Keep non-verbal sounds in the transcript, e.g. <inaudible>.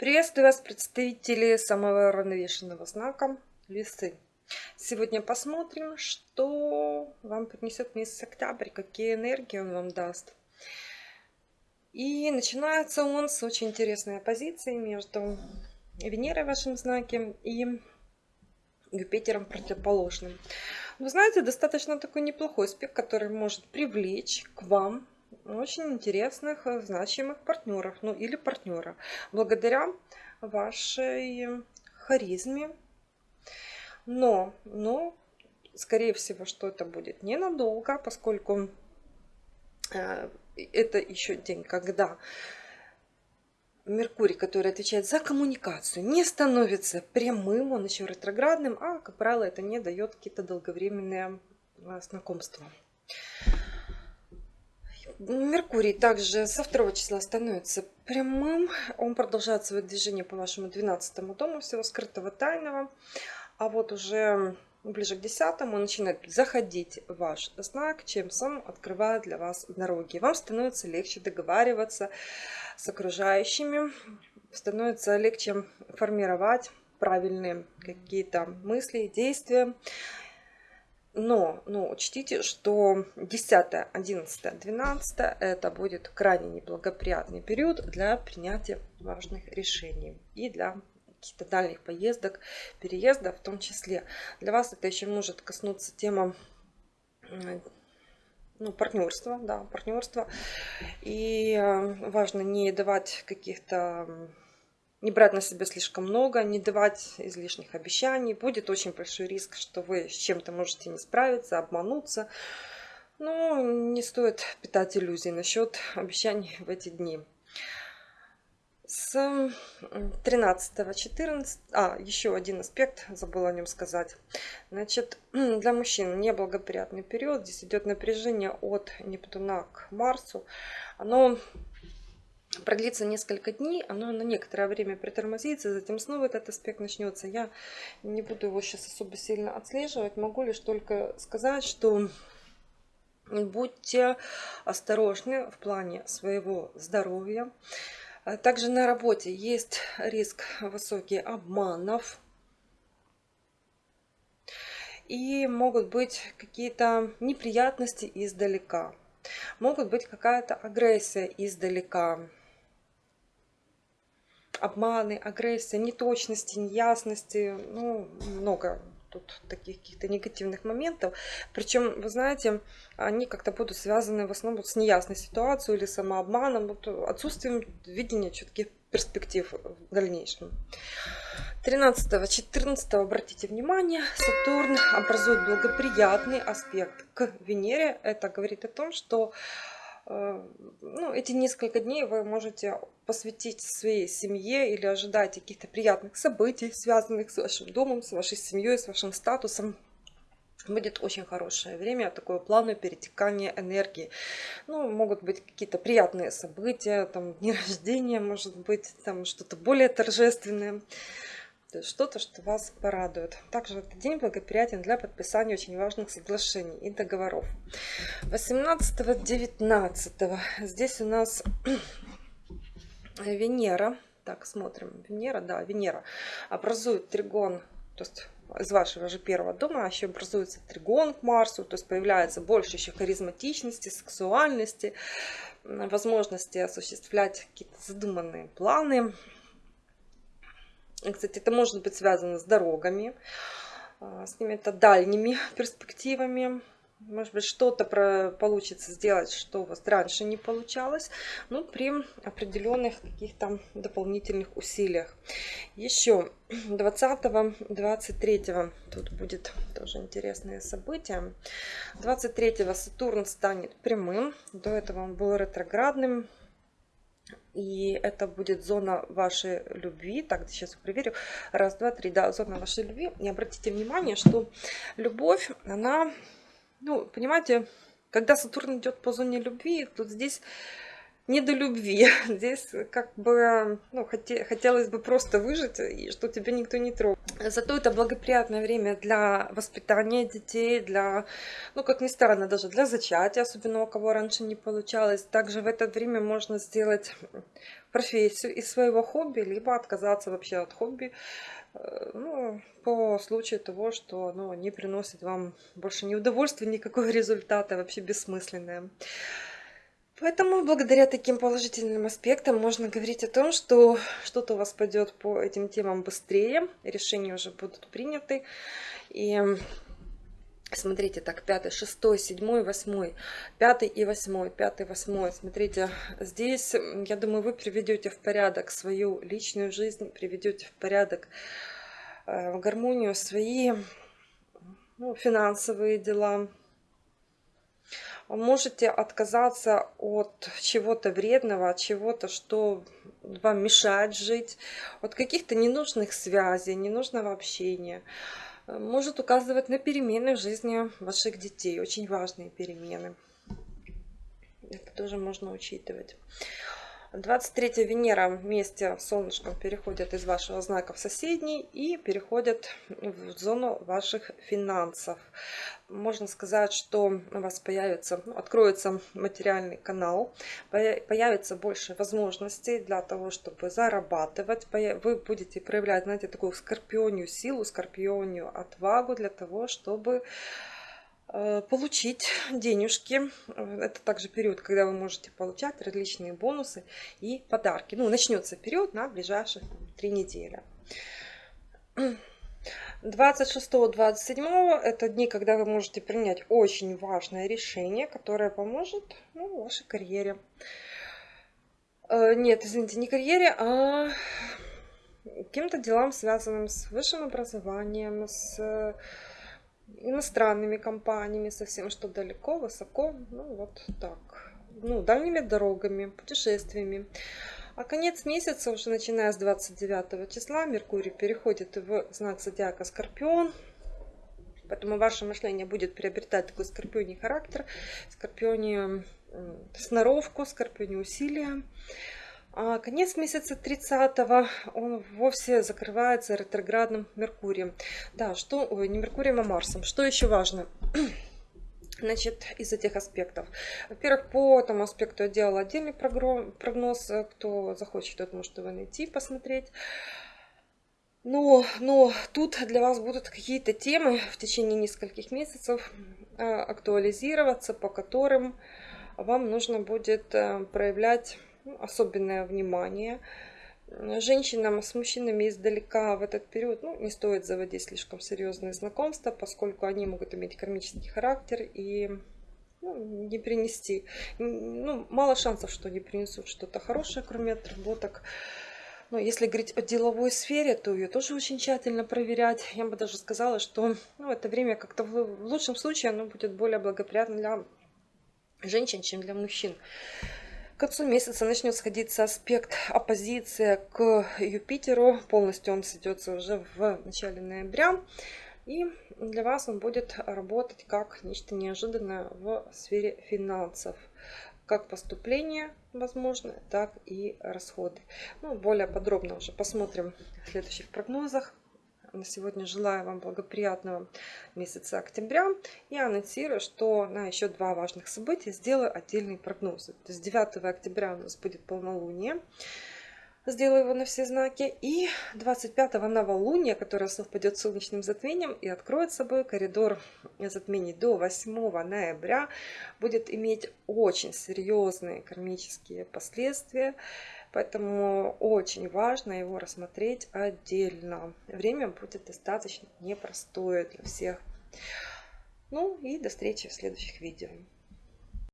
Приветствую вас, представители самого уравновешенного знака Весы. Сегодня посмотрим, что вам принесет месяц октябрь, какие энергии он вам даст. И начинается он с очень интересной оппозиции между Венерой в вашем знаке и Юпитером противоположным. Вы знаете, достаточно такой неплохой аспект, который может привлечь к вам очень интересных, э, значимых партнеров, ну или партнера, благодаря вашей харизме. Но, но, скорее всего, что это будет ненадолго, поскольку э, это еще день, когда Меркурий, который отвечает за коммуникацию, не становится прямым, он еще ретроградным, а, как правило, это не дает какие-то долговременные э, знакомства. Меркурий также со 2 числа становится прямым. Он продолжает свое движение по вашему 12 дому всего скрытого тайного. А вот уже ближе к 10 он начинает заходить в ваш знак, чем сам открывает для вас дороги. Вам становится легче договариваться с окружающими, становится легче формировать правильные какие-то мысли, действия. Но, но учтите, что 10, 11, 12 это будет крайне неблагоприятный период для принятия важных решений и для каких-то дальних поездок, переездов в том числе. Для вас это еще может коснуться тема ну, партнерства, да, партнерства. И э, важно не давать каких-то не брать на себя слишком много, не давать излишних обещаний. Будет очень большой риск, что вы с чем-то можете не справиться, обмануться. Но не стоит питать иллюзий насчет обещаний в эти дни. С 13-14, а, еще один аспект, забыла о нем сказать. Значит, для мужчин неблагоприятный период. Здесь идет напряжение от Нептуна к Марсу. Оно продлится несколько дней, оно на некоторое время притормозится, затем снова этот аспект начнется. Я не буду его сейчас особо сильно отслеживать, могу лишь только сказать, что будьте осторожны в плане своего здоровья. Также на работе есть риск высокий обманов. И могут быть какие-то неприятности издалека. Могут быть какая-то агрессия издалека обманы, агрессия, неточности, неясности, ну, много тут таких каких-то негативных моментов. Причем, вы знаете, они как-то будут связаны в основном с неясной ситуацией или самообманом, вот отсутствием видения четких перспектив в дальнейшем. 13-14 обратите внимание, Сатурн образует благоприятный аспект к Венере. Это говорит о том, что ну, эти несколько дней вы можете посвятить своей семье или ожидать каких-то приятных событий, связанных с вашим домом, с вашей семьей, с вашим статусом. Будет очень хорошее время, такое плавное перетекание энергии. Ну, могут быть какие-то приятные события, там, дни рождения, может быть, там что-то более торжественное. Есть что-то, что вас порадует. Также этот день благоприятен для подписания очень важных соглашений и договоров. 18-19 здесь у нас <clears throat> Венера. Так, смотрим. Венера, да, Венера образует тригон, то есть из вашего же первого дома еще образуется тригон к Марсу, то есть появляется больше еще харизматичности, сексуальности, возможности осуществлять какие-то задуманные планы, кстати, это может быть связано с дорогами, а, с какими-то дальними <laughs> перспективами. Может быть, что-то получится сделать, что у вас раньше не получалось, но при определенных каких-то дополнительных усилиях. Еще <clears throat> 20-23 тут будет тоже интересное событие. 23 Сатурн станет прямым, до этого он был ретроградным, и это будет зона вашей любви. Так, сейчас проверю. Раз, два, три. Да, зона вашей любви. И обратите внимание, что любовь, она, ну, понимаете, когда Сатурн идет по зоне любви, тут здесь не до любви. <laughs> Здесь как бы ну, хоте, хотелось бы просто выжить, и что тебя никто не трогал. Зато это благоприятное время для воспитания детей, для, ну как ни странно, даже для зачатия, особенно у кого раньше не получалось. Также в это время можно сделать профессию из своего хобби, либо отказаться вообще от хобби, э, ну, по случаю того, что оно не приносит вам больше ни удовольствия, никакого <laughs> результата, вообще бессмысленное. Поэтому благодаря таким положительным аспектам можно говорить о том, что что-то у вас пойдет по этим темам быстрее, решения уже будут приняты. И смотрите, так, 5, 6, 7, 8, 5 и 8, 5, 8. Смотрите, здесь, я думаю, вы приведете в порядок свою личную жизнь, приведете в порядок, э, гармонию свои ну, финансовые дела, можете отказаться от чего-то вредного, от чего-то, что вам мешает жить, от каких-то ненужных связей, ненужного общения. Может указывать на перемены в жизни ваших детей, очень важные перемены. Это тоже можно учитывать. 23 Венера вместе с Солнышком переходят из вашего знака в соседний и переходят в зону ваших финансов. Можно сказать, что у вас появится, ну, откроется материальный канал, появится больше возможностей для того, чтобы зарабатывать. Вы будете проявлять, знаете, такую скорпионию силу, скорпионию отвагу для того, чтобы получить денежки. Это также период, когда вы можете получать различные бонусы и подарки. Ну, начнется период на ближайшие три недели. 26-27 это дни, когда вы можете принять очень важное решение, которое поможет ну, вашей карьере. Э, нет, извините, не карьере, а каким-то делам, связанным с высшим образованием, с иностранными компаниями, совсем что далеко, высоко, ну вот так, ну, дальними дорогами, путешествиями. А конец месяца, уже начиная с 29 числа, Меркурий переходит в знак зодиака Скорпион, поэтому ваше мышление будет приобретать такой скорпионий характер, скорпионий сноровку, скорпионий усилия. А конец месяца 30 он вовсе закрывается ретроградным Меркурием. Да, что, ой, не Меркурием, а Марсом. Что еще важно? <clears throat> Значит, из этих аспектов. Во-первых, по этому аспекту я делала отдельный прогноз. Кто захочет, тот может его найти, посмотреть. Но, но тут для вас будут какие-то темы в течение нескольких месяцев а, актуализироваться, по которым вам нужно будет э, проявлять особенное внимание. Женщинам с мужчинами издалека в этот период ну, не стоит заводить слишком серьезные знакомства, поскольку они могут иметь кармический характер и ну, не принести. Ну, мало шансов, что они принесут что-то хорошее, кроме отработок. Но если говорить о деловой сфере, то ее тоже очень тщательно проверять. Я бы даже сказала, что ну, это время как-то в, в лучшем случае оно будет более благоприятно для женщин, чем для мужчин. К концу месяца начнет сходиться аспект оппозиция к Юпитеру. Полностью он сойдется уже в начале ноября. И для вас он будет работать как нечто неожиданное в сфере финансов. Как поступление возможно, так и расходы. Ну, более подробно уже посмотрим в следующих прогнозах на сегодня желаю вам благоприятного месяца октября и анонсирую, что на еще два важных события сделаю отдельные прогнозы. То есть 9 октября у нас будет полнолуние. Сделаю его на все знаки. И 25-го новолуние, которое совпадет с солнечным затмением и откроет собой коридор затмений до 8 ноября, будет иметь очень серьезные кармические последствия. Поэтому очень важно его рассмотреть отдельно. Время будет достаточно непростое для всех. Ну и до встречи в следующих видео.